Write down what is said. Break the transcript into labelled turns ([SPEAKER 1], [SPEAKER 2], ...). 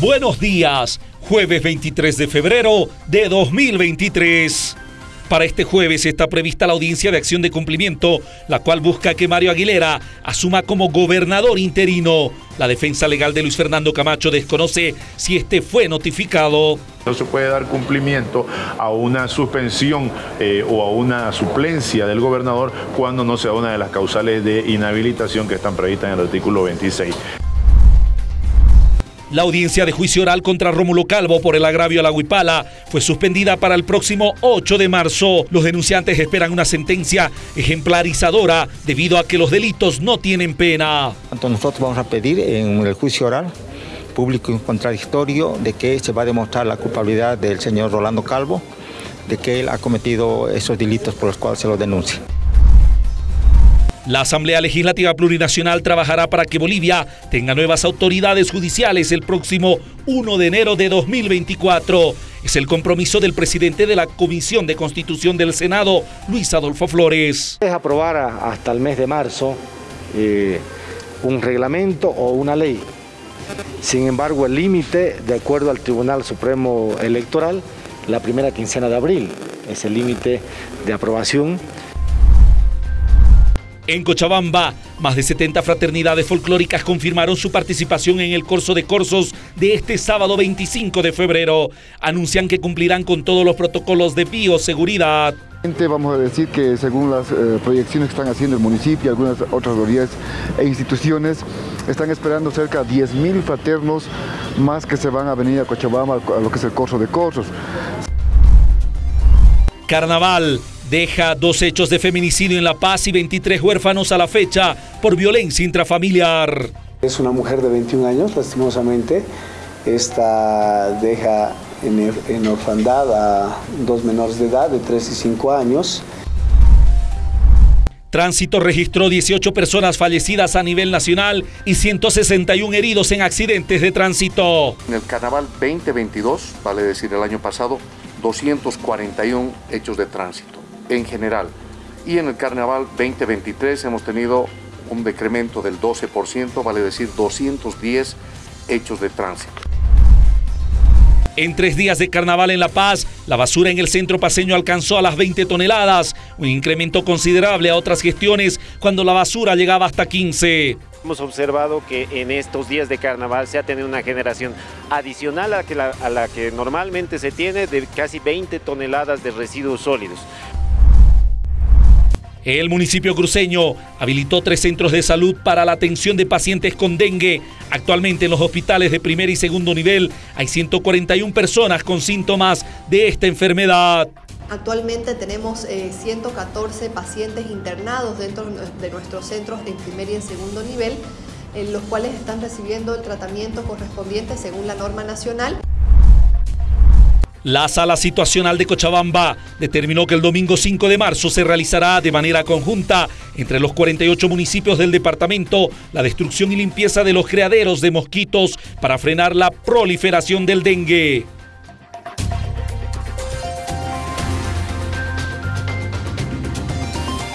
[SPEAKER 1] Buenos días, jueves 23 de febrero de 2023. Para este jueves está prevista la audiencia de acción de cumplimiento, la cual busca que Mario Aguilera asuma como gobernador interino. La defensa legal de Luis Fernando Camacho desconoce si este fue notificado.
[SPEAKER 2] No se puede dar cumplimiento a una suspensión eh, o a una suplencia del gobernador cuando no sea una de las causales de inhabilitación que están previstas en el artículo 26.
[SPEAKER 1] La audiencia de juicio oral contra Rómulo Calvo por el agravio a la Huipala fue suspendida para el próximo 8 de marzo. Los denunciantes esperan una sentencia ejemplarizadora debido a que los delitos no tienen pena.
[SPEAKER 3] Nosotros vamos a pedir en el juicio oral público y contradictorio de que se va a demostrar la culpabilidad del señor Rolando Calvo, de que él ha cometido esos delitos por los cuales se lo denuncia.
[SPEAKER 1] La Asamblea Legislativa Plurinacional trabajará para que Bolivia tenga nuevas autoridades judiciales el próximo 1 de enero de 2024. Es el compromiso del presidente de la Comisión de Constitución del Senado, Luis Adolfo Flores.
[SPEAKER 4] Es aprobar hasta el mes de marzo eh, un reglamento o una ley. Sin embargo, el límite, de acuerdo al Tribunal Supremo Electoral, la primera quincena de abril es el límite de aprobación
[SPEAKER 1] en Cochabamba, más de 70 fraternidades folclóricas confirmaron su participación en el Corso de Corsos de este sábado 25 de febrero. Anuncian que cumplirán con todos los protocolos de bioseguridad.
[SPEAKER 5] Vamos a decir que según las eh, proyecciones que están haciendo el municipio y algunas otras autoridades e instituciones, están esperando cerca de 10.000 fraternos más que se van a venir a Cochabamba a lo que es el Corso de Corsos.
[SPEAKER 1] Carnaval deja dos hechos de feminicidio en La Paz y 23 huérfanos a la fecha por violencia intrafamiliar.
[SPEAKER 6] Es una mujer de 21 años, lastimosamente. Esta deja en, orfandad a dos menores de edad de 3 y 5 años.
[SPEAKER 1] Tránsito registró 18 personas fallecidas a nivel nacional y 161 heridos en accidentes de tránsito.
[SPEAKER 7] En el carnaval 2022, vale decir el año pasado, 241 hechos de tránsito en general. Y en el Carnaval 2023 hemos tenido un decremento del 12%, vale decir 210 hechos de tránsito.
[SPEAKER 1] En tres días de carnaval en La Paz, la basura en el centro paseño alcanzó a las 20 toneladas, un incremento considerable a otras gestiones cuando la basura llegaba hasta 15.
[SPEAKER 8] Hemos observado que en estos días de carnaval se ha tenido una generación adicional a, a la que normalmente se tiene de casi 20 toneladas de residuos sólidos.
[SPEAKER 1] El municipio cruceño habilitó tres centros de salud para la atención de pacientes con dengue. Actualmente en los hospitales de primer y segundo nivel hay 141 personas con síntomas de esta enfermedad.
[SPEAKER 9] Actualmente tenemos 114 eh, pacientes internados dentro de nuestros centros en primer y en segundo nivel, en los cuales están recibiendo el tratamiento correspondiente según la norma nacional.
[SPEAKER 1] La sala situacional de Cochabamba determinó que el domingo 5 de marzo se realizará de manera conjunta entre los 48 municipios del departamento la destrucción y limpieza de los criaderos de mosquitos para frenar la proliferación del dengue.